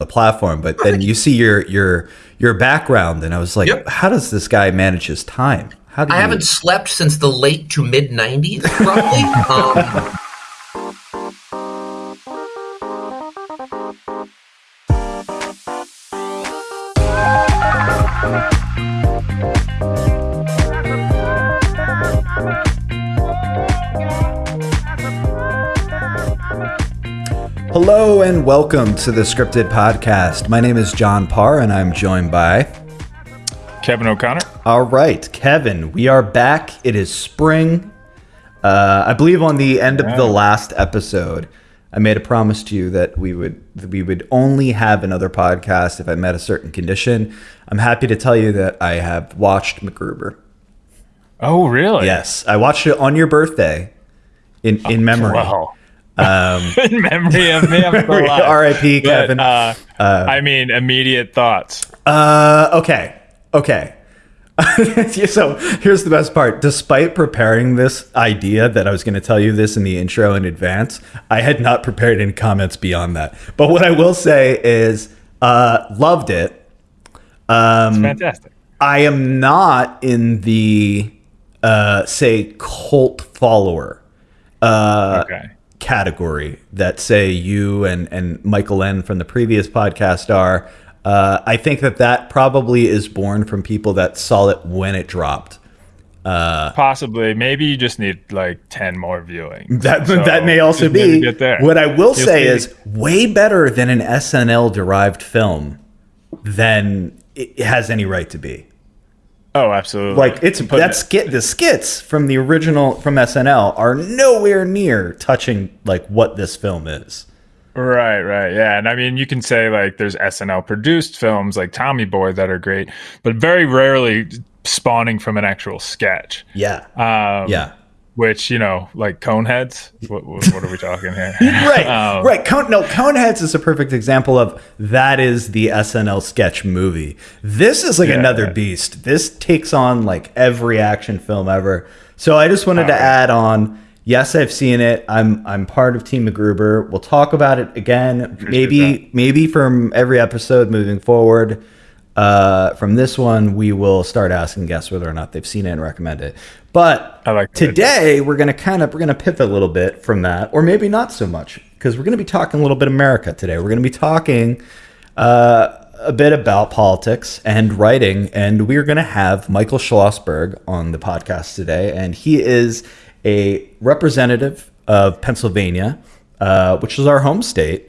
the platform, but then you see your your your background, and I was like, Yep. how does this guy manage his time? How do I haven't slept since the late to mid 90s, roughly. um, welcome to the Scripted Podcast. My name is John Parr, and I'm joined by. Kevin O'Connor. All right, Kevin, we are back. It is spring. Uh, I believe on the end of the last episode, I made a promise to you that we would that we would only have another podcast if I met a certain condition. I'm happy to tell you that I have watched MacGruber. Oh, really? Yes, I watched it on your birthday, in in memory. Wow. In memory of me, I'm still alive. R.I.P. But, Kevin. uh, I mean, immediate thoughts. Uh, okay, okay. so here's the best part. Despite preparing this idea that I was going to tell you this in the intro in advance, I had not prepared any comments beyond that. But what I will say is, uh, loved it. Um, Fantastic. I am not in the uh, say cult follower uh, Okay. Category that say you and and Michael N from the previous podcast are. Uh, I think that that probably is born from people that saw it when it dropped. Possibly. Maybe you just need like 10 more viewings. That So, that may also be. What I will You'll say see. is way better than an SNL derived film than it has any right to be. Oh, absolutely. Like it's Put- that skit the skits from the original from SNL are nowhere near touching like what this film is. Right, right. Yeah. And I mean, you can say like there's SNL produced films like Tommy Boy that are great, but very rarely spawning from an actual sketch. Yeah. Um, yeah. Which, you know, like Coneheads. What, what, are we talking here? Right. Um, right. Cone, no, Coneheads is a perfect example of that is the SNL sketch movie. This is like Yeah, another yeah. beast. This takes on like every action film ever. So I just wanted to Alright. add on. Yes, I've seen it. I'm I'm part of Team MacGruber. We'll talk about it again. maybe maybe from every episode moving forward. Uh, from this one, we will start asking guests whether or not they've seen it and recommend it. But like today we're gonna kind of we're gonna pivot a little bit from that, or maybe not so much, because we're gonna be talking a little bit America today. We're gonna be talking uh, a bit about politics and writing, and we're gonna have Michael Schlossberg on the podcast today, and he is a representative of Pennsylvania, uh, which is our home state.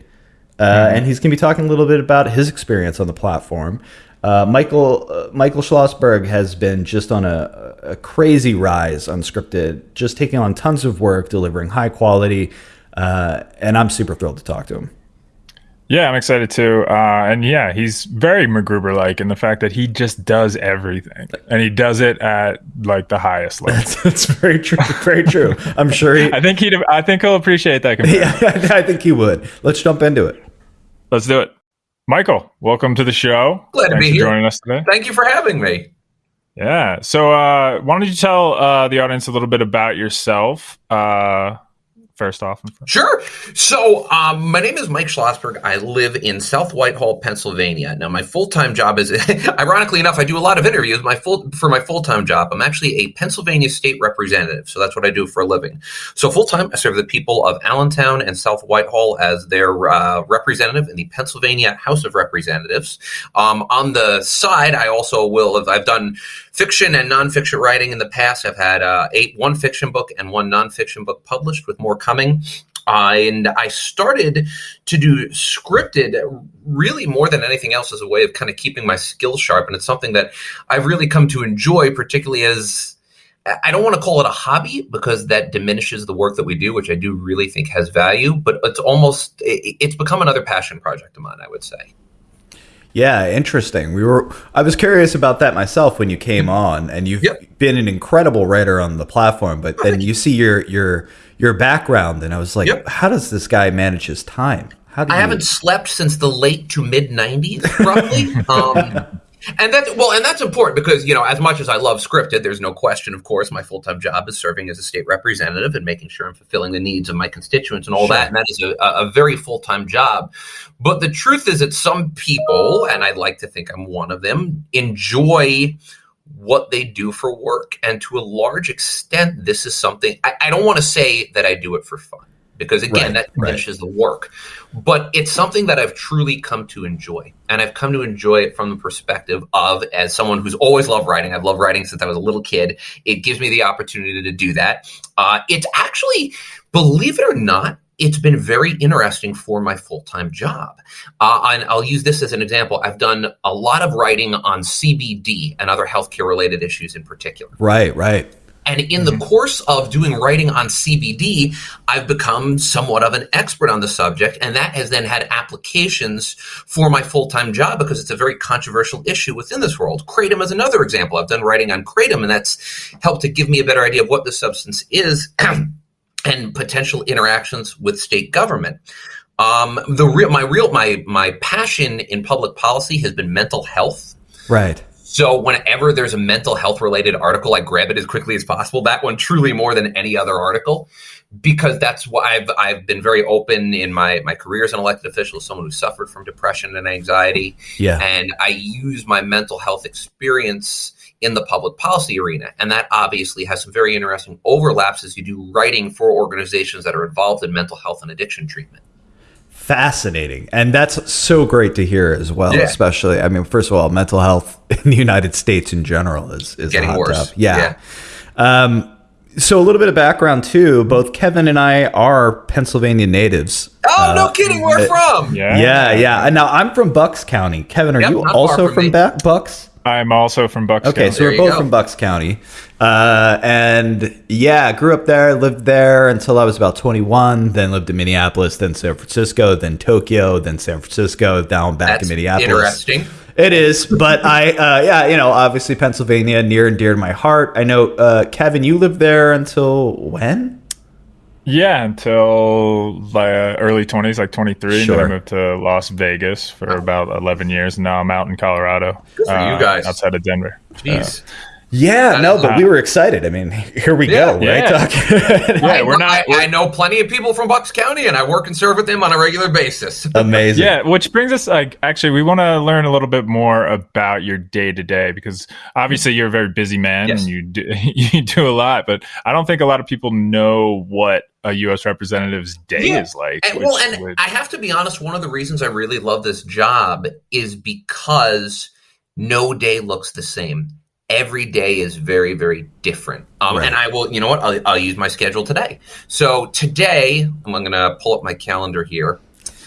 Uh, and he's going to be talking a little bit about his experience on the platform. Uh, Michael uh, Michael Schlossberg has been just on a, a crazy rise unscripted, just taking on tons of work, delivering high quality, uh, and I'm super thrilled to talk to him. Yeah, I'm excited too. Uh, and yeah, he's very MacGruber like in the fact that he just does everything and he does it at like the highest level. That's very true. Very true. I'm sure he. I think he'd, I think he'll appreciate that. comparison. Yeah, I think he would. Let's jump into it. Let's do it. Michael, welcome to the show. Glad to be here. joining us today. thank you for having me. Yeah. So, uh, why don't you tell uh, the audience a little bit about yourself? Uh, first off. Sure. So, um, my name is Mike Schlossberg. I live in South Whitehall, Pennsylvania. Now, my full time job is, ironically enough, I do a lot of interviews. My full for my full time job, I'm actually a Pennsylvania state representative. So that's what I do for a living. So full time, I serve the people of Allentown and South Whitehall as their uh, representative in the Pennsylvania House of Representatives. Um, on the side, I also will. have I've done fiction and nonfiction writing in the past. I've had uh, eight one fiction book and one nonfiction book published, with more coming. Uh, and I started to do scripted really more than anything else as a way of kind of keeping my skills sharp. And it's something that I've really come to enjoy, particularly as I don't want to call it a hobby because that diminishes the work that we do, which I do really think has value. But it's almost it- it's become another passion project of mine. I would say. Yeah, interesting. We were I was curious about that myself when you came on and you've Yep. been an incredible writer on the platform, but then you see your your your background and I was like, Yep. how does this guy manage his time? How do I you haven't slept since the late to mid '90s, roughly. um, And that's well, and that's important because you know, as much as I love scripted, there's no question. Of course, my full time job is serving as a state representative and making sure I'm fulfilling the needs of my constituents and all Sure. that. And that is a, a very full time job. But the truth is that some people, and I'd like to think I'm one of them, enjoy what they do for work. And to a large extent, this is something I, I don't want to say that I do it for fun because again, Right, that right. diminishes the work. But it's something that I've truly come to enjoy. And I've come to enjoy it from the perspective of, as someone who's always loved writing, I've loved writing since I was a little kid. It gives me the opportunity to do that. Uh, it's actually, believe it or not, it's been very interesting for my full time job. Uh, and I'll use this as an example. I've done a lot of writing on CBD and other healthcare related issues in particular. Right, right. And in the course of doing writing on CBD, I've become somewhat of an expert on the subject. And that has then had applications for my full time job because it's a very controversial issue within this world. Kratom is another example. I've done writing on Kratom, and that's helped to give me a better idea of what the substance is and potential interactions with state government. Um, the real, my real, my my passion in public policy has been mental health. Right. So whenever there's a mental health related article, I grab it as quickly as possible. That one truly more than any other article, because that's why I've I've been very open in my my career as an elected official, as someone who suffered from depression and anxiety, Yeah. and I use my mental health experience in the public policy arena, and that obviously has some very interesting overlaps as you do writing for organizations that are involved in mental health and addiction treatment. Fascinating. And that's so great to hear as well, Yeah. especially I mean, first of all, mental health in the United States in general is, is a Getting hot worse. topic. Yeah. Um so a little bit of background too. Both Kevin and I are Pennsylvania natives. Oh no, kidding! Where from? Yeah. Yeah, yeah. And now I'm from Bucks County. Kevin, are Yep, you not far also from from. Ba- Bucks? I'm also from Bucks. Okay, County. so we're both go. from Bucks County. Uh, and yeah, grew up there, lived there until I was about 21, then lived in Minneapolis, then San Francisco, then Tokyo, then San Francisco, down back That's to Minneapolis. interesting. It is, but I, uh, yeah, you know, obviously Pennsylvania, near and dear to my heart. I know, uh, Kevin, you lived there until when? Yeah, until uh, early 20s, like 23. And then Sure. I moved to Las Vegas for about 11 years. And now I'm out in Colorado. Good for you uh, guys. Outside of Denver. Jeez. Yeah, no, but we were excited. I mean, here we Yeah, go, right? yeah. Talk- Yeah, I, we're not. I, we're- I know plenty of people from Bucks County, and I work and serve with them on a regular basis. Amazing. Yeah, which brings us like actually we want to learn a little bit more about your day to day because obviously you're a very busy man Yes. and you do, you do a lot, but I don't think a lot of people know what a U.S. representative's day Yeah, is like. And, which well, and would- I have to be honest. One of the reasons I really love this job is because no day looks the same. Every day is very, very different. Um, Right. And I will, you know what? I'll, I'll use my schedule today. So today, I'm going to pull up my calendar here.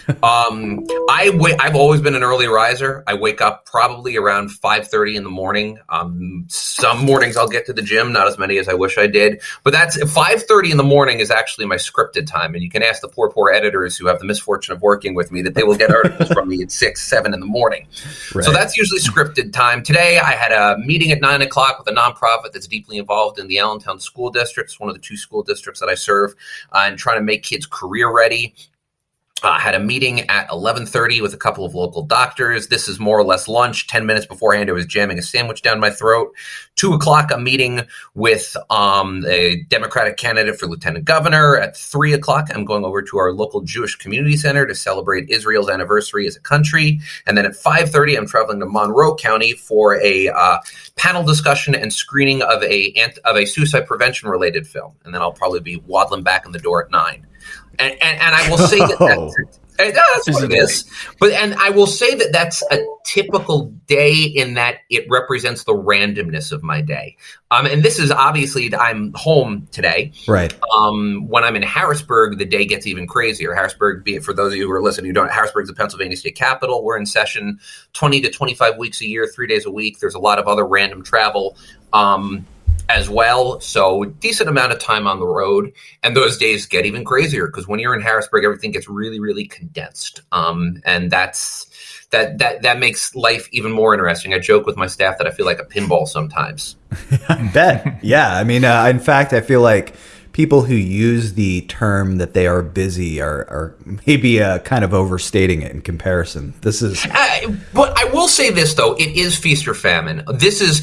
Um, I wait. I've always been an early riser. I wake up probably around five thirty in the morning. Um, some mornings I'll get to the gym, not as many as I wish I did. But that's five thirty in the morning is actually my scripted time, and you can ask the poor, poor editors who have the misfortune of working with me that they will get articles from me at six, seven in the morning. Right. So that's usually scripted time. Today, I had a meeting at nine o'clock with a nonprofit that's deeply involved in the Allentown School District. It's one of the two school districts that I serve, uh, and trying to make kids career ready. Uh, had a meeting at 11:30 with a couple of local doctors. This is more or less lunch. Ten minutes beforehand, I was jamming a sandwich down my throat. Two o'clock, a meeting with um, a Democratic candidate for lieutenant governor. At three o'clock, I'm going over to our local Jewish community center to celebrate Israel's anniversary as a country. And then at 5:30, I'm traveling to Monroe County for a uh, panel discussion and screening of a of a suicide prevention related film. And then I'll probably be waddling back in the door at nine. And, and, and I will say that Oh. that's, and that's what it is. But and I will say that that's a typical day in that it represents the randomness of my day. Um, and this is obviously I'm home today. right. Um, when I'm in Harrisburg, the day gets even crazier. Harrisburg, be it for those of you who are listening who don't, Harrisburg's the Pennsylvania state capital. We're in session 20 to 25 weeks a year, three days a week. There's a lot of other random travel um, as well. So decent amount of time on the road. And those days get even crazier because when you're in Harrisburg, everything gets really, really condensed. Um, and that's that that that makes life even more interesting. I joke with my staff that I feel like a pinball sometimes. Bet. Yeah. I mean, uh, in fact, I feel like people who use the term that they are busy are, are maybe uh, kind of overstating it in comparison. This is. Uh, but I will say this, though it is feast or famine. This is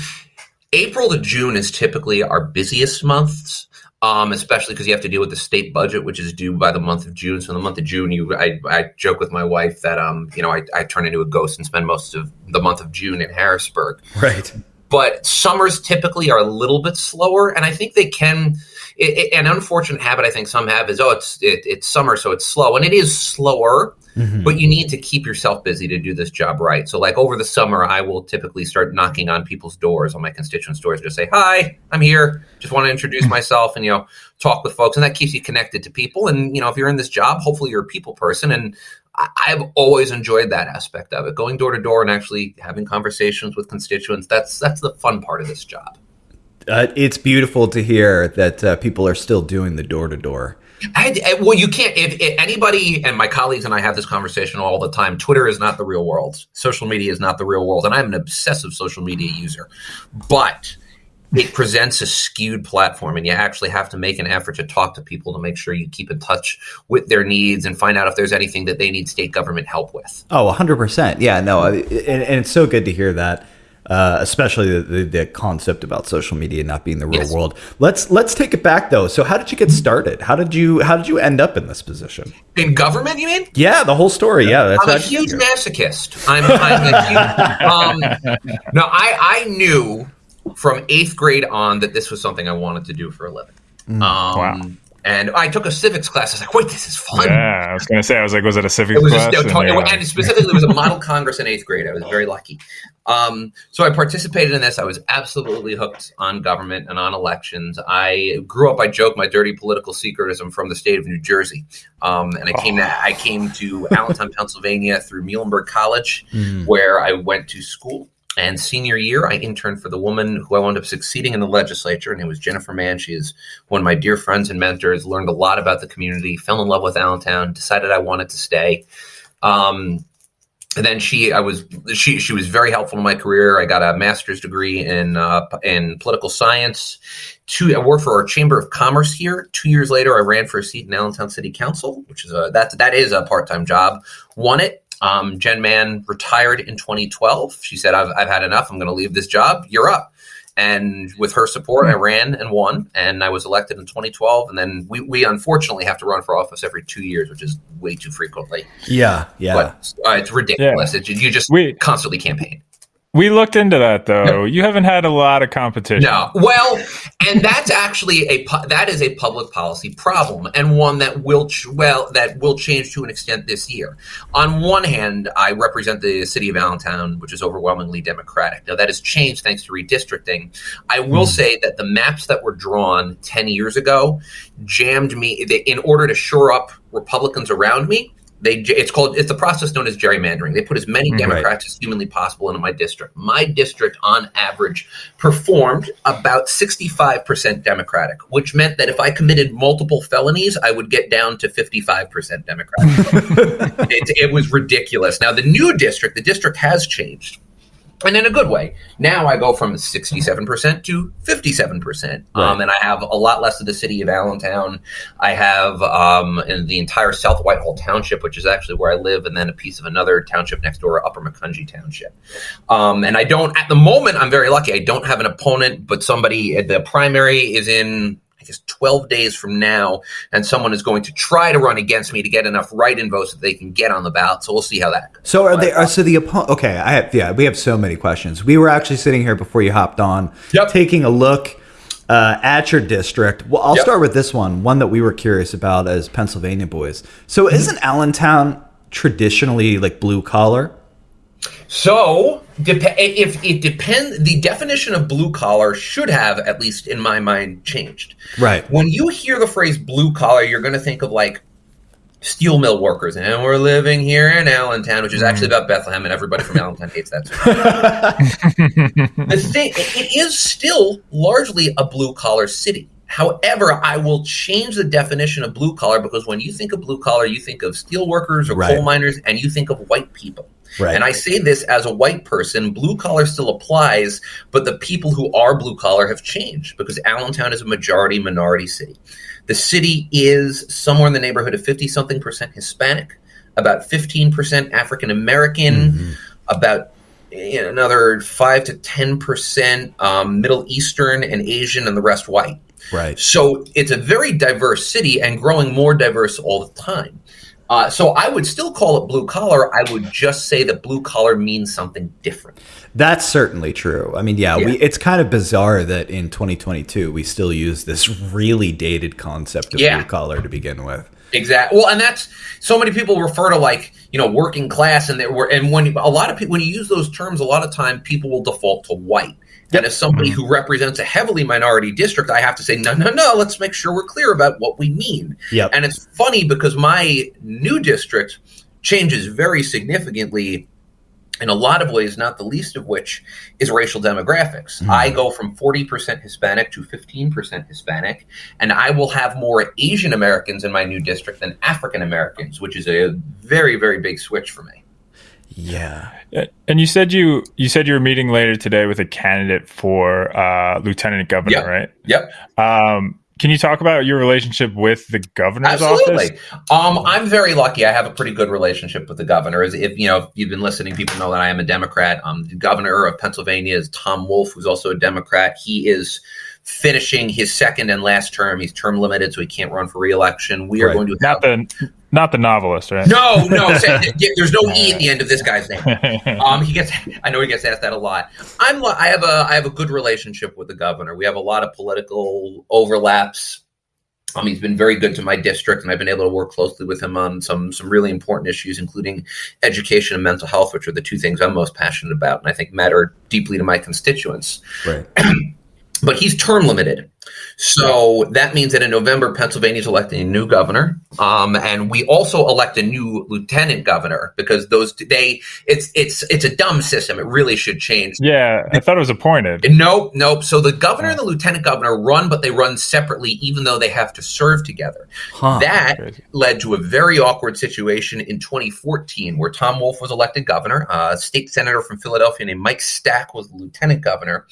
April to June is typically our busiest months. Um, especially because you have to deal with the state budget, which is due by the month of June. So in the month of June, you, I, I joke with my wife that, um, you know, I, I turn into a ghost and spend most of the month of June in Harrisburg. Right. But summers typically are a little bit slower, and I think they can. It, it, an unfortunate habit I think some have is oh it's it, it's summer so it's slow and it is slower Mm-hmm. But you need to keep yourself busy to do this job right. So, like over the summer, I will typically start knocking on people's doors, on my constituents' doors, just say, "Hi, I'm here. Just want to introduce mm-hmm. myself and you know talk with folks." And that keeps you connected to people. And you know, if you're in this job, hopefully you're a people person. And I've always enjoyed that aspect of it, going door to door and actually having conversations with constituents. That's that's the fun part of this job. Uh, it's beautiful to hear that uh, people are still doing the door to door. Well, you can't. If, if, anybody and my colleagues and I have this conversation all the time, Twitter is not the real world. Social media is not the real world, and I'm an obsessive social media user. But it presents a skewed platform, and you actually have to make an effort to talk to people to make sure you keep in touch with their needs and find out if there's anything that they need state government help with. Oh, 100%. Yeah, no, and, and it's so good to hear that uh, especially the, the, the, concept about social media not being the real yes. world. Let's let's take it back though. So how did you get started? How did you how did you end up in this position? In government, you mean? Yeah, the whole story. Yeah, that's I'm a huge masochist. I'm, I'm a huge, um, no, I I knew from eighth grade on that this was something I wanted to do for a living. Mm, um, wow. And I took a civics class. I was like, wait, this is fun. Yeah, I was going to say, I was like, was it a civics it was class? Just, and, yeah. and specifically, it was a model congress in eighth grade. I was very lucky. Um, so I participated in this. I was absolutely hooked on government and on elections. I grew up. I joke my dirty political secretism from the state of New Jersey, um, and I came. Oh. To, I came to Allentown, Pennsylvania, through Muhlenberg College, mm. where I went to school. And senior year, I interned for the woman who I wound up succeeding in the legislature, and it was Jennifer Mann. She is one of my dear friends and mentors. Learned a lot about the community. Fell in love with Allentown. Decided I wanted to stay. Um, and then she, I was she she was very helpful in my career. I got a master's degree in uh, in political science. Two, I worked for our Chamber of Commerce here. Two years later, I ran for a seat in Allentown City Council, which is a that that is a part time job. Won it. Um, Jen Mann retired in 2012. She said, "I've I've had enough. I'm going to leave this job. You're up." And with her support, I ran and won, and I was elected in 2012. And then we, we unfortunately have to run for office every two years, which is way too frequently. Yeah, yeah. But uh, it's ridiculous. Yeah. It, you just we, constantly campaign. We looked into that though. You haven't had a lot of competition. No. Well, and that's actually a that is a public policy problem and one that will well that will change to an extent this year. On one hand, I represent the city of Allentown, which is overwhelmingly Democratic. Now that has changed thanks to redistricting. I will mm. say that the maps that were drawn 10 years ago jammed me in order to shore up Republicans around me they it's called it's the process known as gerrymandering. They put as many mm, Democrats right. as humanly possible into my district. My district, on average, performed about sixty five percent Democratic, which meant that if I committed multiple felonies, I would get down to fifty five percent Democratic. it, it was ridiculous. Now the new district, the district has changed and in a good way. Now I go from 67% to 57%. Right. Um, and I have a lot less of the city of Allentown. I have um, in the entire South Whitehall Township, which is actually where I live, and then a piece of another township next door, Upper Macungie Township. Um, and I don't, at the moment, I'm very lucky. I don't have an opponent, but somebody, at the primary is in I guess 12 days from now, and someone is going to try to run against me to get enough write-in votes that they can get on the ballot. So we'll see how that goes. So are they? Are, so the opponent? Okay, I have. Yeah, we have so many questions. We were actually sitting here before you hopped on, yep. taking a look. Uh, at your district. Well, I'll yep. start with this one, one that we were curious about as Pennsylvania boys. So, isn't Allentown traditionally like blue collar? So, dep- if it depends, the definition of blue collar should have, at least in my mind, changed. Right. When you hear the phrase blue collar, you're going to think of like steel mill workers, and we're living here in Allentown, which is actually mm. about Bethlehem, and everybody from Allentown hates that. the thing, it is still largely a blue collar city. However, I will change the definition of blue collar because when you think of blue collar, you think of steel workers or right. coal miners, and you think of white people. Right. And I say this as a white person, blue collar still applies, but the people who are blue collar have changed because Allentown is a majority minority city. The city is somewhere in the neighborhood of 50 something percent Hispanic, about 15% African American, mm-hmm. about another 5 to 10% um, Middle Eastern and Asian, and the rest white. Right. So it's a very diverse city and growing more diverse all the time. Uh, so I would still call it blue collar. I would just say that blue collar means something different. That's certainly true. I mean, yeah, yeah. We, it's kind of bizarre that in 2022 we still use this really dated concept of yeah. blue collar to begin with. Exactly. Well, and that's so many people refer to like you know working class, and they were and when a lot of people when you use those terms, a lot of time people will default to white. Yep. And as somebody mm-hmm. who represents a heavily minority district, I have to say, no, no, no, let's make sure we're clear about what we mean. Yep. And it's funny because my new district changes very significantly in a lot of ways, not the least of which is racial demographics. Mm-hmm. I go from 40% Hispanic to 15% Hispanic, and I will have more Asian Americans in my new district than African Americans, which is a very, very big switch for me. Yeah. And you said you you said you were meeting later today with a candidate for uh, lieutenant governor, yep. right? Yep. Um, can you talk about your relationship with the governor's Absolutely. office? Um, I'm very lucky. I have a pretty good relationship with the governor. As if you know, if you've been listening, people know that I am a Democrat. Um, the governor of Pennsylvania is Tom Wolf, who's also a Democrat. He is finishing his second and last term. He's term limited, so he can't run for reelection. We right. are going to not have, the not the novelist, right? No, no. there's no e at the end of this guy's name. Um, he gets. I know he gets asked that a lot. I'm. I have a. I have a good relationship with the governor. We have a lot of political overlaps. Um, he's been very good to my district, and I've been able to work closely with him on some some really important issues, including education and mental health, which are the two things I'm most passionate about, and I think matter deeply to my constituents. Right. but he's term limited. So that means that in November, Pennsylvania is electing a new governor, um, and we also elect a new lieutenant governor because those they it's it's it's a dumb system. It really should change. Yeah, I thought it was appointed. Nope, nope. So the governor and the lieutenant governor run, but they run separately, even though they have to serve together. Huh, that led to a very awkward situation in 2014, where Tom Wolf was elected governor. a state senator from Philadelphia named Mike Stack was lieutenant governor,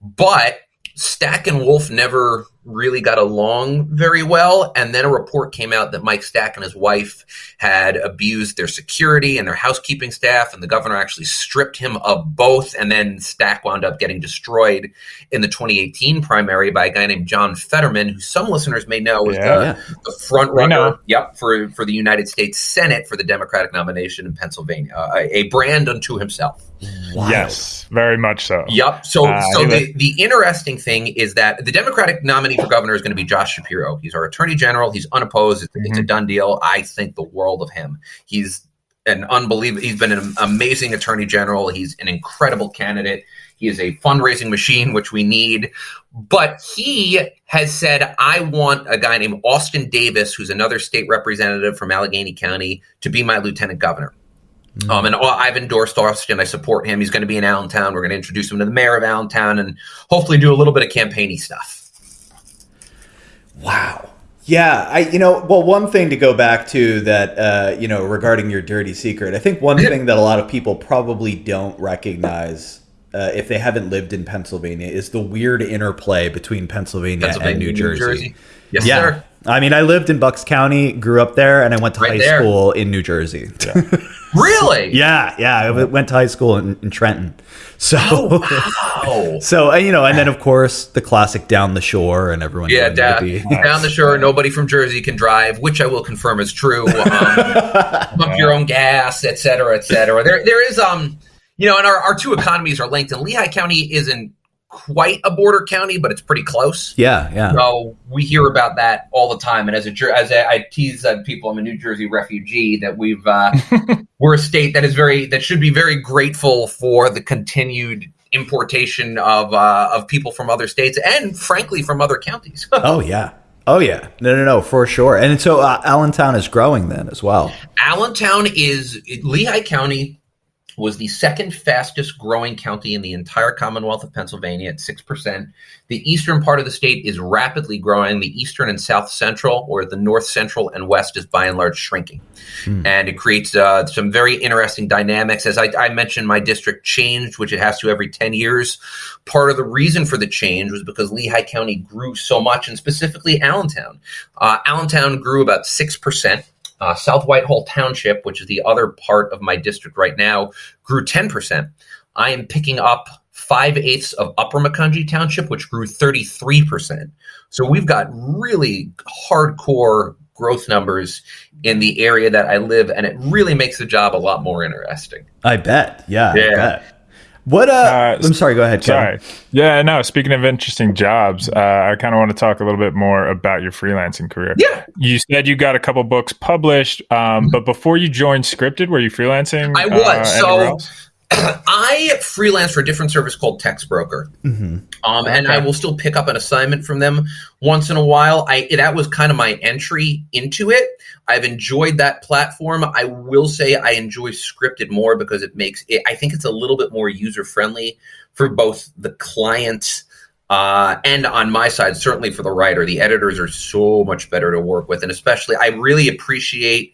but Stack and Wolf never really got along very well. And then a report came out that Mike Stack and his wife had abused their security and their housekeeping staff, and the governor actually stripped him of both. And then Stack wound up getting destroyed in the 2018 primary by a guy named John Fetterman, who some listeners may know was yeah. the, the, front runner yep, for, for the United States Senate for the Democratic nomination in Pennsylvania, uh, a brand unto himself. Wild. Yes, very much so. Yep. So, uh, so the, the interesting thing is that the Democratic nominee for governor is going to be Josh Shapiro. He's our attorney general. He's unopposed. It's, mm-hmm. it's a mm-hmm. done deal. I think the world of him. He's an unbelievable. He's been an amazing attorney general. He's an incredible candidate. He is a fundraising machine, which we need. But he has said, I want a guy named Austin Davis, who's another state representative from Allegheny County, to be my lieutenant governor. Mm-hmm. Um, and I've endorsed Austin. I support him. He's going to be in Allentown. We're going to introduce him to the mayor of Allentown and hopefully do a little bit of campaigny stuff. Wow. Yeah, I you know well one thing to go back to that uh, you know regarding your dirty secret. I think one thing that a lot of people probably don't recognize uh, if they haven't lived in Pennsylvania is the weird interplay between Pennsylvania, Pennsylvania and New, New Jersey. Jersey. Yes, yeah. Sir. I mean, I lived in Bucks County, grew up there, and I went to right high there. school in New Jersey. Yeah. really? yeah, yeah. I went to high school in, in Trenton. So, oh, wow. so you know, and then of course the classic down the shore, and everyone. Yeah, down, down the shore. Nobody from Jersey can drive, which I will confirm is true. Um, pump your own gas, et cetera, et cetera. There, there is um, you know, and our, our two economies are linked, and Lehigh County isn't quite a border county, but it's pretty close. Yeah, yeah. So we hear about that all the time. And as a as a, I tease uh, people, I'm a New Jersey refugee. That we've uh, we're a state that is very that should be very grateful for the continued importation of uh, of people from other states and frankly from other counties. oh yeah. Oh yeah, no, no, no, for sure. And so uh, Allentown is growing then as well. Allentown is Lehigh County was the second fastest growing county in the entire Commonwealth of Pennsylvania at 6%. The eastern part of the state is rapidly growing. The eastern and south central, or the north central and west, is by and large shrinking. Hmm. And it creates uh, some very interesting dynamics. As I, I, mentioned, my district changed, which it has to every 10 years. Part of the reason for the change was because Lehigh County grew so much, and specifically Allentown. Uh, Allentown grew about 6%. Uh, South Whitehall Township, which is the other part of my district right now, grew 10%. I am picking up five eighths of Upper Macungie Township, which grew 33%. So we've got really hardcore growth numbers in the area that I live, and it really makes the job a lot more interesting. I bet. Yeah. yeah. What? Uh, uh, I'm sorry. Go ahead. Kevin. Sorry. Yeah. No. Speaking of interesting jobs, uh, I kind of want to talk a little bit more about your freelancing career. Yeah. You said you got a couple books published, um, mm-hmm. but before you joined Scripted, were you freelancing? I was. Uh, so I freelance for a different service called Textbroker, mm-hmm. um, and okay. I will still pick up an assignment from them once in a while. I that was kind of my entry into it. I've enjoyed that platform. I will say I enjoy scripted more because it makes it. I think it's a little bit more user friendly for both the client uh, and on my side, certainly for the writer. The editors are so much better to work with, and especially I really appreciate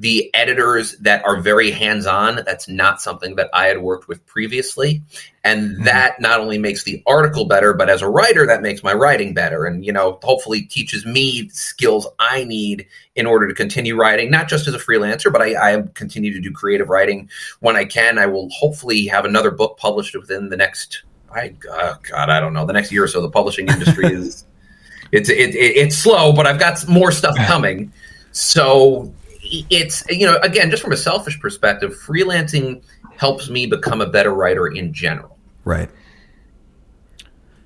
the editors that are very hands on. That's not something that I had worked with previously. And mm-hmm. that not only makes the article better, but as a writer, that makes my writing better. And, you know, hopefully teaches me skills I need in order to continue writing, not just as a freelancer, but I, I continue to do creative writing when I can. I will hopefully have another book published within the next, I, oh God, I don't know, the next year or so. The publishing industry is. It's it, it, it's slow, but I've got more stuff coming. So it's you know again just from a selfish perspective freelancing helps me become a better writer in general. Right.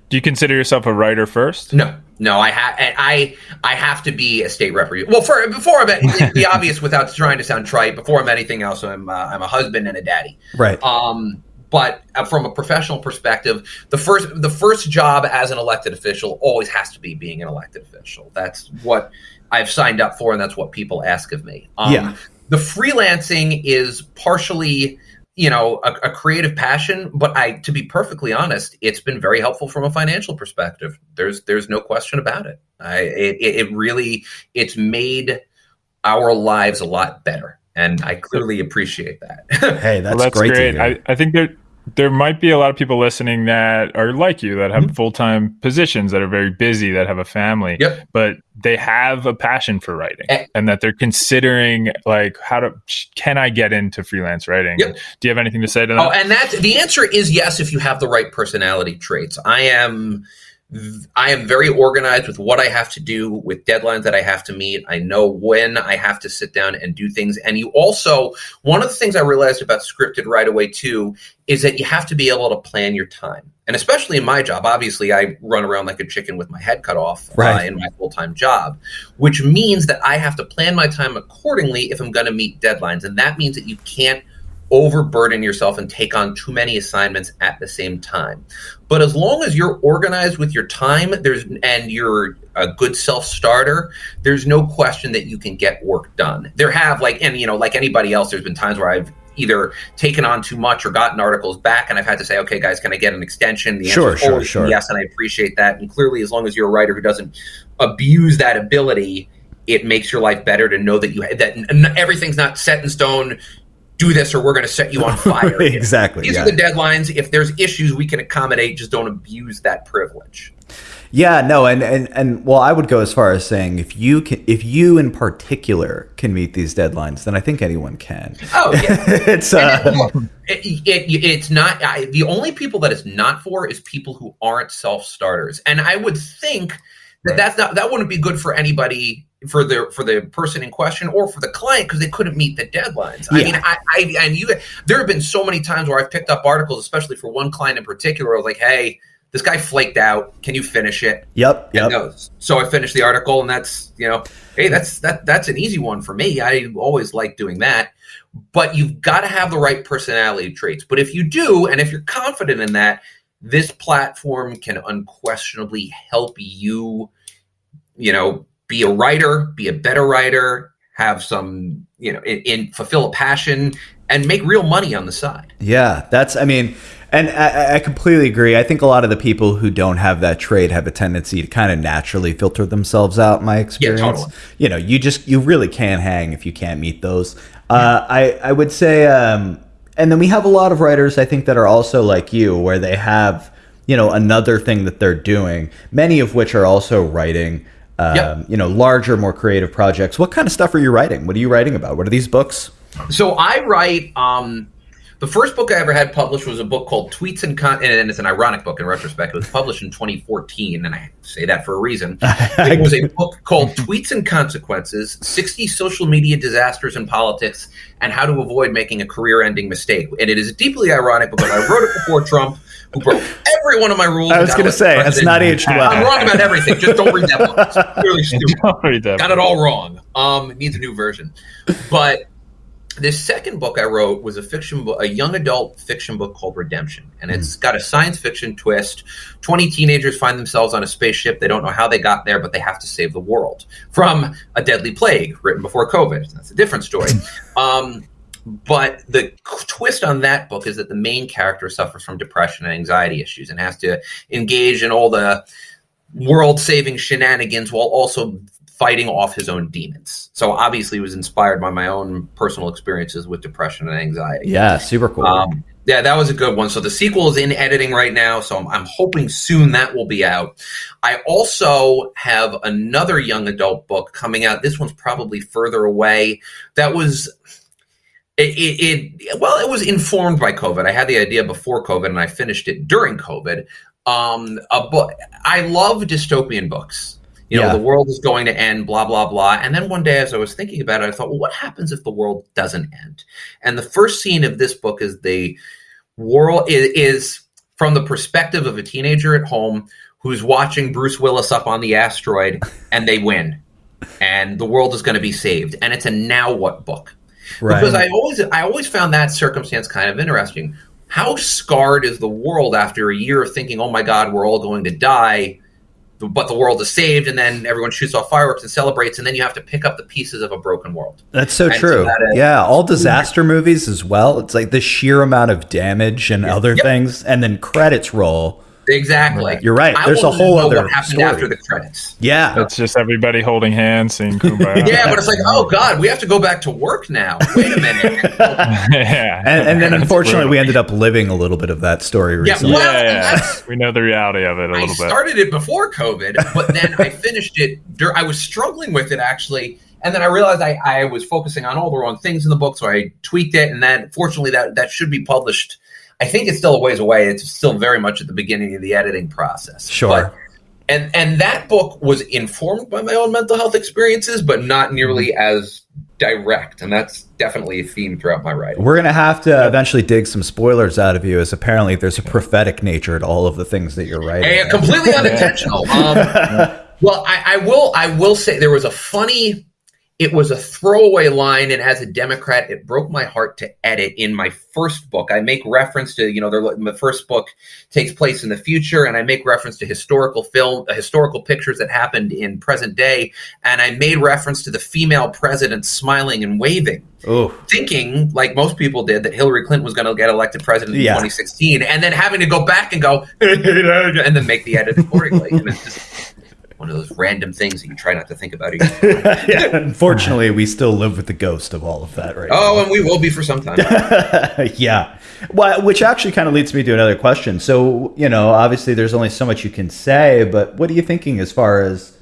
Do you consider yourself a writer first? No. No i have i i have to be a state representative well for before i'm the obvious without trying to sound trite. Before i'm anything else i'm uh, i'm a husband and a daddy. Right. Um but uh, from a professional perspective the first the first job as an elected official always has to be being an elected official. That's what I've signed up for, and that's what people ask of me. Um, yeah. The freelancing is partially, you know, a, a, creative passion, but I, to be perfectly honest, it's been very helpful from a financial perspective. There's, there's no question about it. I, it, it really, it's made our lives a lot better, and I clearly appreciate that. hey, that's, well, that's great. great. I, I think there there might be a lot of people listening that are like you that have mm-hmm. full-time positions that are very busy that have a family yep. but they have a passion for writing and, and that they're considering like how to can i get into freelance writing yep. do you have anything to say to that oh and that the answer is yes if you have the right personality traits i am I am very organized with what I have to do, with deadlines that I have to meet. I know when I have to sit down and do things. And you also, one of the things I realized about scripted right away too is that you have to be able to plan your time. And especially in my job, obviously, I run around like a chicken with my head cut off uh, right. uh, in my full time job, which means that I have to plan my time accordingly if I'm going to meet deadlines. And that means that you can't overburden yourself and take on too many assignments at the same time. But as long as you're organized with your time, there's and you're a good self-starter, there's no question that you can get work done. There have like and you know like anybody else there's been times where I've either taken on too much or gotten articles back and I've had to say, okay, guys, can I get an extension? The sure, sure, sure. Yes, and I appreciate that. And clearly, as long as you're a writer who doesn't abuse that ability, it makes your life better to know that you that everything's not set in stone do this or we're going to set you on fire. exactly. These yeah. are the deadlines. If there's issues, we can accommodate. Just don't abuse that privilege. Yeah, no, and, and and well, I would go as far as saying if you can, if you in particular can meet these deadlines, then I think anyone can. Oh yeah, it's uh, it, it, it's not I, the only people that it's not for is people who aren't self starters, and I would think that right. that's not that wouldn't be good for anybody for the for the person in question or for the client because they couldn't meet the deadlines. Yeah. I mean, I, I and you there have been so many times where I've picked up articles, especially for one client in particular. I was like, hey, this guy flaked out. Can you finish it? Yep. Yep. So I finished the article, and that's you know, hey, that's that that's an easy one for me. I always like doing that. But you've got to have the right personality traits. But if you do, and if you're confident in that, this platform can unquestionably help you, you know, be a writer, be a better writer, have some, you know, in, in fulfill a passion, and make real money on the side. Yeah, that's. I mean, and I, I, completely agree. I think a lot of the people who don't have that trade have a tendency to kind of naturally filter themselves out. In my experience, yeah, totally. you know, you just you really can't hang if you can't meet those. Uh, I I would say, um, and then we have a lot of writers I think that are also like you, where they have you know another thing that they're doing. Many of which are also writing. Um, yep. You know, larger, more creative projects. What kind of stuff are you writing? What are you writing about? What are these books? So I write. Um, the first book I ever had published was a book called Tweets and Con, and it's an ironic book in retrospect. It was published in 2014, and I say that for a reason. It was a book called Tweets and Consequences: 60 Social Media Disasters in Politics and How to Avoid Making a Career-Ending Mistake. And it is deeply ironic because I wrote it before Trump, who broke every one of my rules. I was going to say it's not aged well. I'm wrong about everything. Just don't read that book. It's clearly stupid. Got it all wrong. Um, it needs a new version, but this second book I wrote was a fiction book, a young adult fiction book called Redemption, and it's mm. got a science fiction twist. Twenty teenagers find themselves on a spaceship. They don't know how they got there, but they have to save the world from a deadly plague written before COVID. That's a different story. um, but the twist on that book is that the main character suffers from depression and anxiety issues and has to engage in all the world saving shenanigans while also fighting off his own demons. So obviously, it was inspired by my own personal experiences with depression and anxiety. Yeah, super cool. Um, yeah, that was a good one. So the sequel is in editing right now. So I'm, I'm, hoping soon that will be out. I also have another young adult book coming out. This one's probably further away. That was. It, it, it well, it was informed by COVID. I had the idea before COVID, and I finished it during COVID. Um, a book. I love dystopian books you know, yeah. the world is going to end, blah, blah, blah. And then one day, as I was thinking about it, I thought, well, what happens if the world doesn't end? And the first scene of this book is the world is, is from the perspective of a teenager at home who's watching Bruce Willis up on the asteroid and they win. And the world is going to be saved. And it's a now what book. Right. Because I always I always found that circumstance kind of interesting. How scarred is the world after a year of thinking, oh my God, we're all going to die? but the world is saved, and then everyone shoots off fireworks and celebrates, and then you have to pick up the pieces of a broken world. That's so and true. So that is, yeah, all disaster movies as well. It's like the sheer amount of damage and other yep. things, and then credits roll Exactly. You're right. There's a whole other what happened story. after the credits. Yeah. It's just everybody holding hands, saying kumbaya. yeah, but it's like, oh God, we have to go back to work now. Wait a minute. yeah. And, and then unfortunately, we ended up living a little bit of that story recently. Yeah, well, yeah, yeah. we know the reality of it a little bit. I started it before COVID, but then I finished it. I was struggling with it actually. And then I realized I, I was focusing on all the wrong things in the book, so I tweaked it. And then, fortunately, that that should be published I think it's still a ways away. It's still very much at the beginning of the editing process. Sure. But, and and that book was informed by my own mental health experiences, but not nearly mm-hmm. as direct. And that's definitely a theme throughout my writing. We're gonna have to eventually dig some spoilers out of you, as apparently there's a prophetic nature to all of the things that you're writing. And completely unintentional. Um, well, I, I will. I will say there was a funny it was a throwaway line and as a democrat it broke my heart to edit in my first book. I make reference to you know the first book takes place in the future and i make reference to historical film uh, historical pictures that happened in present day and i made reference to the female president smiling and waving Ooh. thinking like most people did that hillary clinton was going to get elected president in 2016 and then having to go back and go and then make the edit accordingly. And it's just one of those random things that you try not to think about. yeah, unfortunately, we still live with the ghost of all of that right Oh, now. and we will be for some time. yeah. Well, which actually kind of leads me to another question. So, you know, obviously there's only so much you can say, but what are you thinking as far as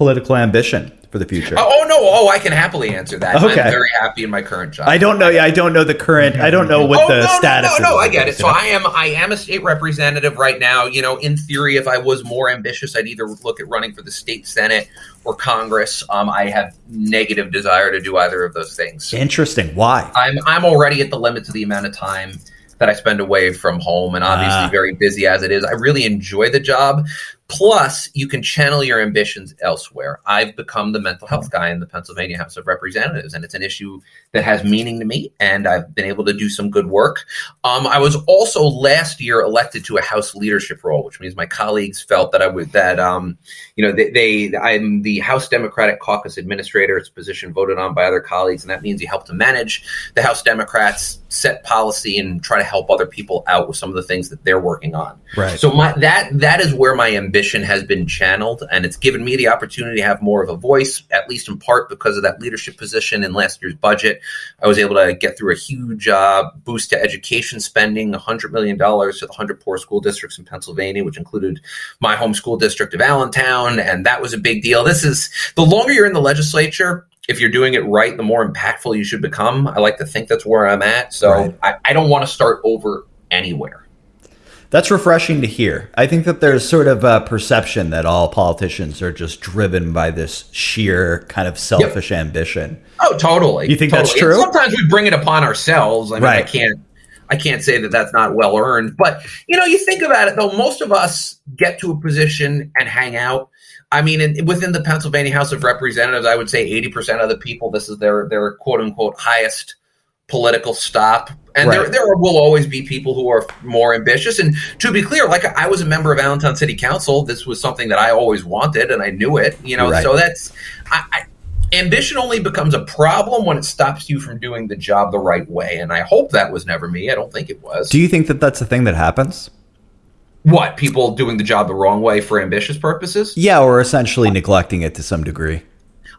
political ambition? for the future? Oh, oh, no! Oh, I can happily answer that. Okay. I'm very happy in my current job. I don't know. Yeah, I don't know the current. I don't know what oh, the no, status. No, no, no. I get it. So I am. I am a state representative right now. You know, in theory, if I was more ambitious, I'd either look at running for the state senate or Congress. Um, I have negative desire to do either of those things. Interesting. Why? I'm I'm already at the limits of the amount of time that I spend away from home, and obviously ah. very busy as it is. I really enjoy the job, Plus, you can channel your ambitions elsewhere. I've become the mental health guy in the Pennsylvania House of Representatives, and it's an issue that has meaning to me, and I've been able to do some good work. Um, I was also last year elected to a House leadership role, which means my colleagues felt that I would that um, you know they, they I'm the House Democratic Caucus administrator. It's a position voted on by other colleagues, and that means you help to manage the House Democrats, set policy, and try to help other people out with some of the things that they're working on. Right. So my that that is where my ambition has been channeled, and it's given me the opportunity to have more of a voice, at least in part because of that leadership position in last year's budget. I was able to get through a huge uh, boost to education spending, $100 million to the 100 poor school districts in Pennsylvania, which included my home school district of Allentown, and that was a big deal. This is the longer you're in the legislature, if you're doing it right, the more impactful you should become. I like to think that's where I'm at. So Right. I, I don't want to start over anywhere. That's refreshing to hear. I think that there's sort of a perception that all politicians are just driven by this sheer kind of selfish ambition. Oh, totally. You think that's Totally. And true? sometimes we bring it upon ourselves. I mean, I can't. I can't say that that's not well earned, but you know, you think about it though. Most of us get to a position and hang out. I mean, in, within the Pennsylvania House of Representatives, I would say eighty percent of the people this is their their quote unquote highest political stop. And there, Right. there will always be people who are more ambitious. And to be clear, like I was a member of Allentown City Council. This was something that I always wanted, and I knew it. You know, Right. so that's I, I, ambition only becomes a problem when it stops you from doing the job the right way. And I hope that was never me. I don't think it was. Do you think that that's a thing that happens? what people doing the job the wrong way for ambitious purposes? Yeah, or essentially neglecting it to some degree.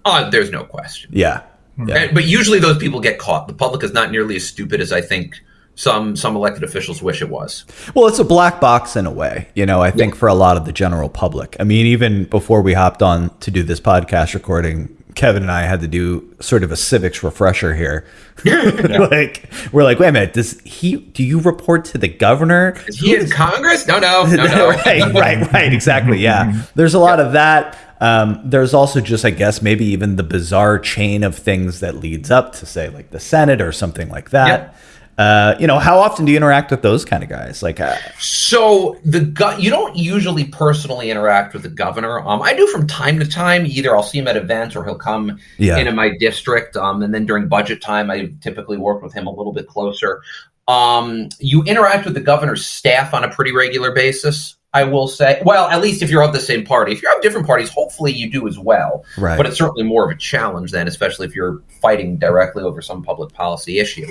Uh, there's no question. Yeah. Yeah. But usually those people get caught. The public is not nearly as stupid as I think some some elected officials wish it was. Well, it's a black box in a way, you know, I think for a lot of the general public. I mean, even before we hopped on to do this podcast recording, Kevin and I had to do sort of a civics refresher here. like, we're like, wait a minute, does he, do you report to the governor? Is he in Congress? No, no, no, no. right, right, right. Exactly. Yeah. There's a lot of that. Um, there's also just, I guess, maybe even the bizarre chain of things that leads up to, say, like the Senate or something like that. Yep. Uh, you know, how often do you interact with those kind of guys? Like, uh, So the go- you don't usually personally interact with the governor. Um, I do from time to time. Either I'll see him at events or he'll come Yeah. into my district. Um, and then during budget time, I typically work with him a little bit closer. Um, you interact with the governor's staff on a pretty regular basis. I will say, well, at least if you're of the same party. If you're of different parties, hopefully you do as well. Right. But it's certainly more of a challenge then, especially if you're fighting directly over some public policy issue.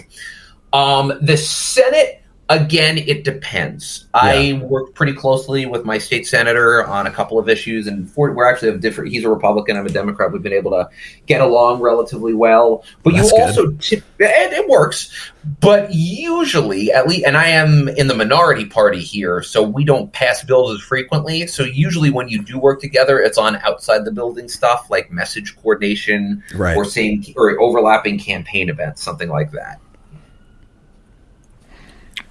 Um, the Senate, again, it depends. I work pretty closely with my state senator on a couple of issues, and for, we're actually of different. He's a Republican, I'm a Democrat. We've been able to get along relatively well. But That's you good. also, tip, and it works. But usually, at least, and I am in the minority party here, so we don't pass bills as frequently. So usually, when you do work together, it's on outside the building stuff like message coordination Right. or same or overlapping campaign events, something like that.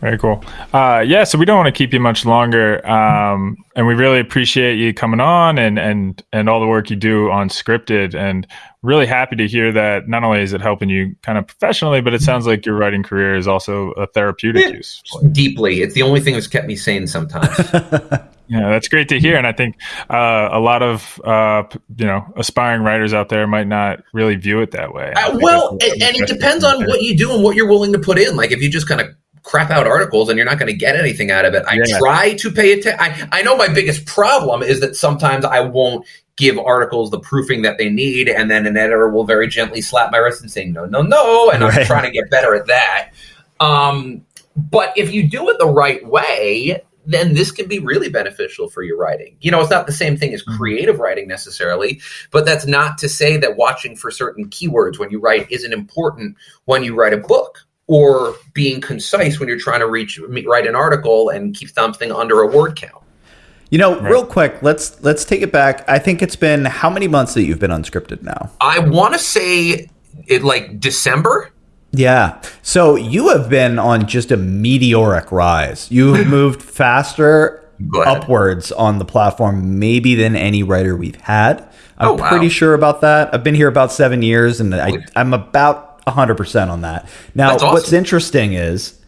Very cool. Uh, yeah, so we don't want to keep you much longer, um, and we really appreciate you coming on and and and all the work you do on scripted. And really happy to hear that not only is it helping you kind of professionally, but it sounds like your writing career is also a therapeutic Yeah. use. Deeply, it's the only thing that's kept me sane sometimes. Yeah, that's great to hear, and I think uh, a lot of uh, you know aspiring writers out there might not really view it that way. Uh, well, and, and it depends on what you do and what you're willing to put in. Like if you just kind of crap out articles and you're not going to get anything out of it. I Yeah. try to pay attention. I, I know my biggest problem is that sometimes I won't give articles the proofing that they need, and then an editor will very gently slap my wrist and say, no, no, no. And I'm trying to get better at that. Um, but if you do it the right way, then this can be really beneficial for your writing. You know, it's not the same thing as creative writing necessarily, but that's not to say that watching for certain keywords when you write isn't important when you write a book or being concise when you're trying to reach write an article and keep something under a word count. You know, real quick, let's let's take it back. I think it's been how many months that you've been unscripted now? I want to say it like December. Yeah. So you have been on just a meteoric rise. You've moved faster upwards on the platform maybe than any writer we've had. I'm Oh, wow. pretty sure about that. I've been here about seven years and I, I'm about 100% on that. Now, awesome. what's interesting is,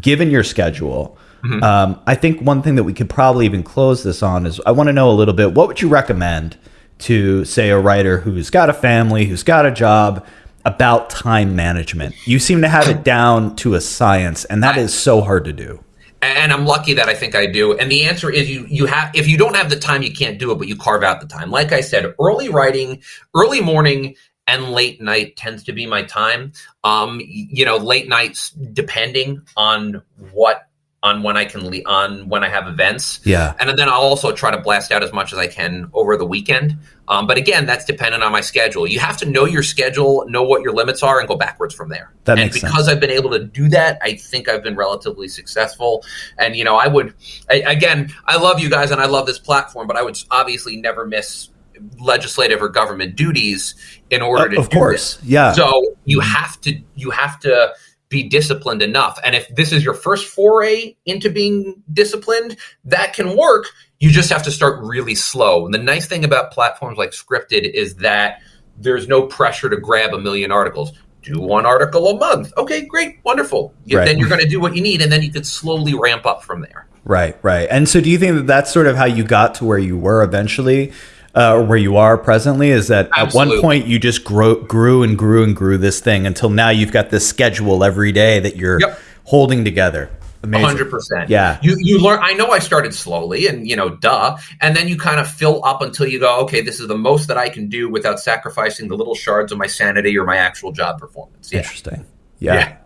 given your schedule, Um, I think one thing that we could probably even close this on is I want to know a little bit. What would you recommend to say a writer who's got a family, who's got a job, about time management? You seem to have it down to a science, and that is so hard to do. and I'm lucky that I think I do. And the answer is you you have if you don't have the time, you can't do it, but you carve out the time. Like I said, early writing, early morning, and late night tends to be my time. Um, you know, late nights depending on what on when I can le- on when I have events. Yeah. And then I'll also try to blast out as much as I can over the weekend. Um, but again, that's dependent on my schedule. You have to know your schedule, know what your limits are, and go backwards from there. That and makes sense. because I've been able to do that, I think I've been relatively successful. And you know, I would I, again, I love you guys and I love this platform, but I would obviously never miss legislative or government duties in order to of do course. this. Yeah. So you have to you have to be disciplined enough. And if this is your first foray into being disciplined, that can work. You just have to start really slow. And the nice thing about platforms like Scripted is that there's no pressure to grab a million articles. Do one article a month. Okay, great, wonderful. Right. Then you're going to do what you need, and then you could slowly ramp up from there. Right, right. And so, do you think that that's sort of how you got to where you were eventually, uh, where you are presently? Is that at one point you just grow, grew and grew and grew this thing until now you've got this schedule every day that you're Yep. holding together? Amazing. hundred percent. Yeah. You you learn. I know I started slowly, and you know, duh. And then you kind of fill up until you go, okay, this is the most that I can do without sacrificing the little shards of my sanity or my actual job performance. Yeah. Interesting. Yeah. Yeah.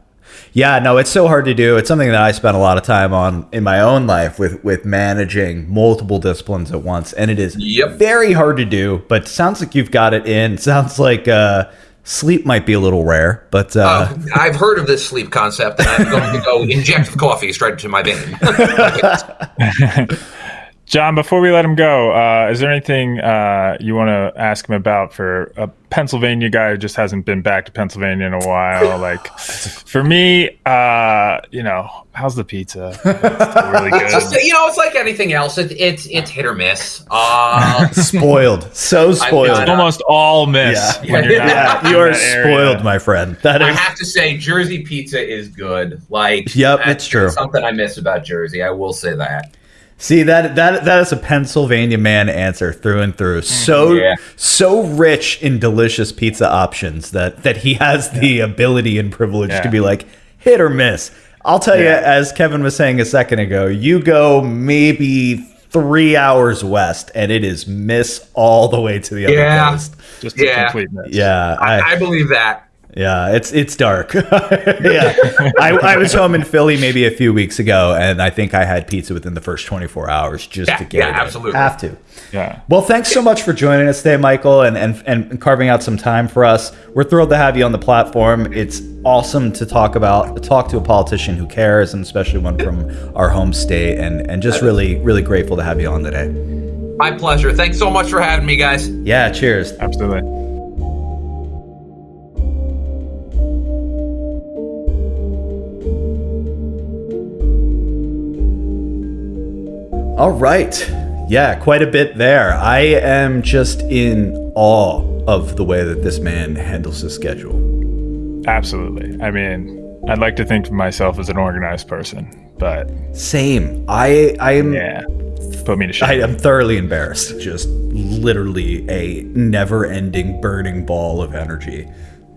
Yeah. no, it's so hard to do. It's something that I spent a lot of time on in my own life with with managing multiple disciplines at once, and it is Yep. very hard to do. But sounds like you've got it in. Sounds like uh, sleep might be a little rare, but uh, Uh, I've heard of this sleep concept, and I'm going to go inject coffee straight into my vein. John, before we let him go, uh, is there anything uh, you want to ask him about for a Pennsylvania guy who just hasn't been back to Pennsylvania in a while? Like, for me, uh, you know, how's the pizza? It's really Just, good. you know, it's like anything else. It, it's it's hit or miss. Uh, spoiled, so spoiled. got It's almost all miss Yeah. when you're not yeah, you are that area. spoiled, my friend. That I is have to say, Jersey pizza is good. Like, Yep, that's it's true. Something I miss about Jersey. I will say that. See that that that is a Pennsylvania man answer through and through. Mm-hmm. So Yeah. so rich in delicious pizza options that that he has the ability and privilege to be like hit or miss. I'll tell you, as Kevin was saying a second ago, you go maybe three hours west, and it is miss all the way to the other Yeah. coast. Just a Yeah. complete miss. Yeah, I, I believe that. Yeah, it's it's dark. yeah, I, I was home in Philly maybe a few weeks ago, and I think I had pizza within the first 24 hours just Yeah, to get yeah, it. in. absolutely. Have to. Yeah. Well, thanks so much for joining us today, Michael, and, and and carving out some time for us. We're thrilled to have you on the platform. It's awesome to talk about talk to a politician who cares, and especially one from our home state, and and just really really grateful to have you on today. My pleasure. Thanks so much for having me, guys. Yeah, cheers. Absolutely. All right. Yeah, quite a bit there. I am just in awe of the way that this man handles his schedule. Absolutely. I mean, I'd like to think of myself as an organized person, but Same. I I am yeah, put me to shame. I am thoroughly embarrassed. Just literally a never-ending burning ball of energy.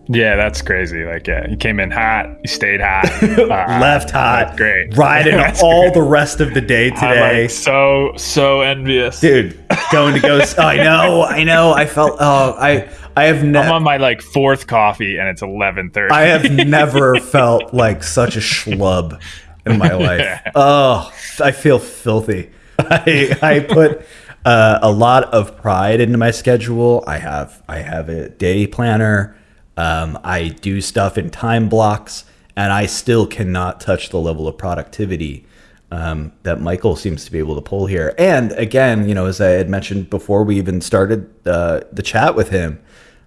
Yeah, that's crazy. Like, yeah, you came in hot, you stayed hot, uh, Left hot. great. Riding all great. the rest of the day I'm today. like so so envious. Dude, going to go. oh, I know, I know. I felt. Oh, I, I have I'm never. on my like fourth coffee and it's 11:30. I have never felt like such a schlub in my life. Oh, I feel filthy. I, I put uh, a lot of pride into my schedule. I have I have a day planner. Um, I do stuff in time blocks, and I still cannot touch the level of productivity um, that Michael seems to be able to pull here. And again, you know, as I had mentioned before, we even started uh, the chat with him.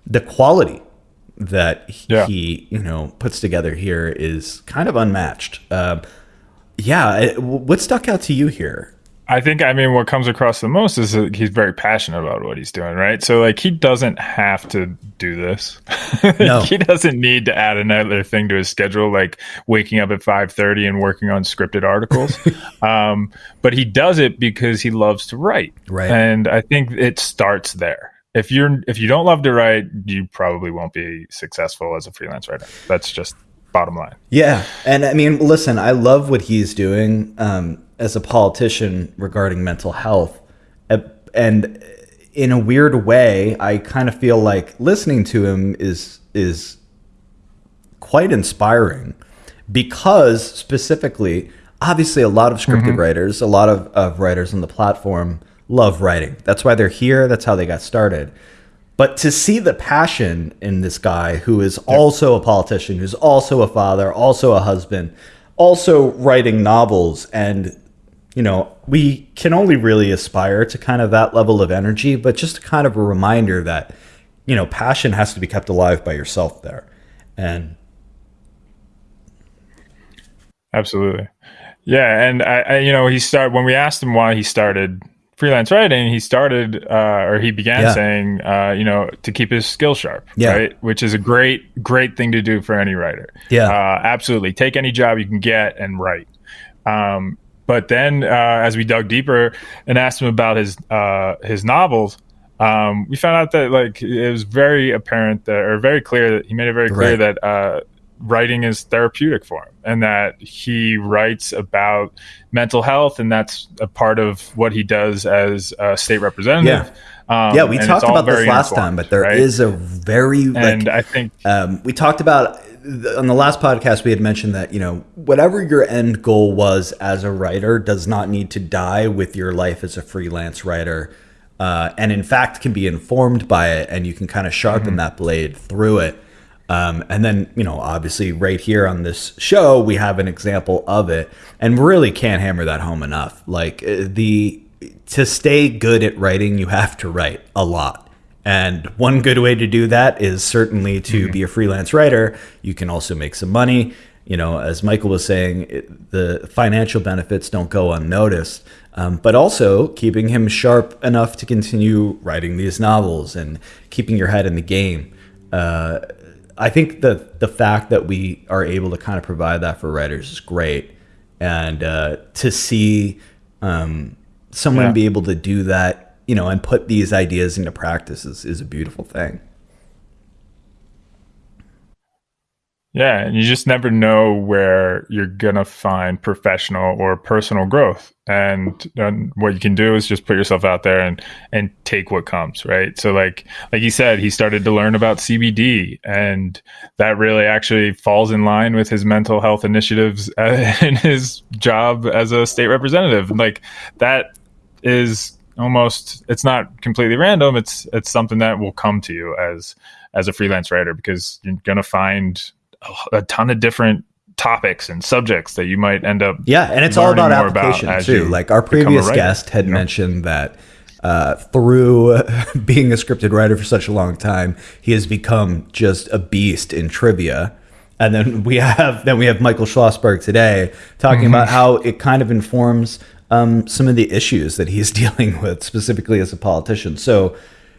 The quality that he, Yeah. he, you know puts together here is kind of unmatched. Um, yeah, what stuck out to you here? I think I mean what comes across the most is that he's very passionate about what he's doing, right? So like he doesn't have to do this. No. he doesn't need to add another thing to his schedule like waking up at 5:30 and working on scripted articles. um, but he does it because he loves to write. Right. And I think it starts there. If you're if you don't love to write, you probably won't be successful as a freelance writer. That's just bottom line. Yeah. And I mean, listen, I love what he's doing. Um, as a politician regarding mental health. And in a weird way, I kind of feel like listening to him is is quite inspiring because specifically, obviously a lot of scripted mm-hmm. writers, a lot of, of writers on the platform love writing. That's why they're here. That's how they got started. But to see the passion in this guy who is also a politician, who's also a father, also a husband, also writing novels and you know, we can only really aspire to kind of that level of energy, but just kind of a reminder that, you know, passion has to be kept alive by yourself there. And absolutely. Yeah. And I, I you know, he started when we asked him why he started freelance writing, he started uh, or he began yeah. saying, uh, you know, to keep his skill sharp, yeah. right? Which is a great, great thing to do for any writer. Yeah, uh, absolutely. Take any job you can get and write. Um, but then, uh, as we dug deeper and asked him about his uh, his novels, um, we found out that like it was very apparent that, or very clear that he made it very clear right. that uh, writing is therapeutic for him, and that he writes about mental health, and that's a part of what he does as a state representative. Yeah. Um, yeah, we talked about this last time, but there right? is a very and like, I think um, we talked about on the last podcast we had mentioned that you know whatever your end goal was as a writer does not need to die with your life as a freelance writer uh, and in fact can be informed by it and you can kind of sharpen mm-hmm. that blade through it um, and then you know obviously right here on this show we have an example of it and really can't hammer that home enough like uh, the to stay good at writing you have to write a lot and one good way to do that is certainly to mm-hmm. be a freelance writer. You can also make some money. You know, as Michael was saying, it, the financial benefits don't go unnoticed, um, but also keeping him sharp enough to continue writing these novels and keeping your head in the game. Uh, I think the the fact that we are able to kind of provide that for writers is great, and uh, to see um, someone yeah. be able to do that you know, and put these ideas into practice is, is a beautiful thing. Yeah, and you just never know where you're gonna find professional or personal growth. And, and, what you can do is just put yourself out there and and take what comes, right? So like like you said, he started to learn about CBD, and that really actually falls in line with his mental health initiatives in his job as a state representative. Like that is almost it's not completely random it's it's something that will come to you as as a freelance writer because you're going to find a, ton of different topics and subjects that you might end up yeah and it's all about application about too like our previous guest had you know? mentioned that uh, through being a scripted writer for such a long time he has become just a beast in trivia and then we have then we have Michael Schlossberg today talking mm-hmm. about how it kind of informs um, some of the issues that he's dealing with, specifically as a politician. So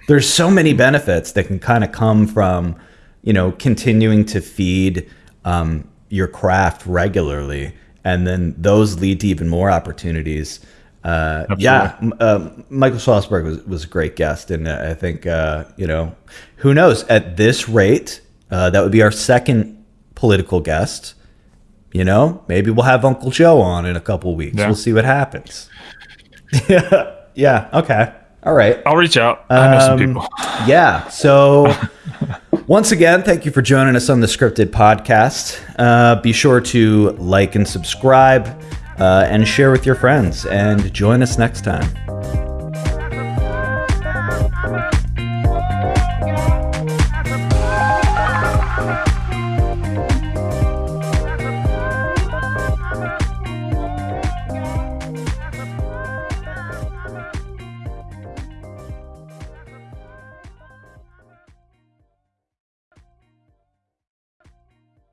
there's so many benefits that can kind of come from, you know, continuing to feed um, your craft regularly, and then those lead to even more opportunities. Uh, yeah, uh, Michael Schlossberg was, was a great guest, and uh, I think uh, you know, who knows? At this rate, uh, that would be our second political guest. You know, maybe we'll have Uncle Joe on in a couple weeks. Yeah. We'll see what happens. yeah. Yeah. Okay. All right. I'll reach out. I know some um, people. yeah. So, once again, thank you for joining us on the Scripted Podcast. Uh, be sure to like and subscribe uh, and share with your friends, and join us next time.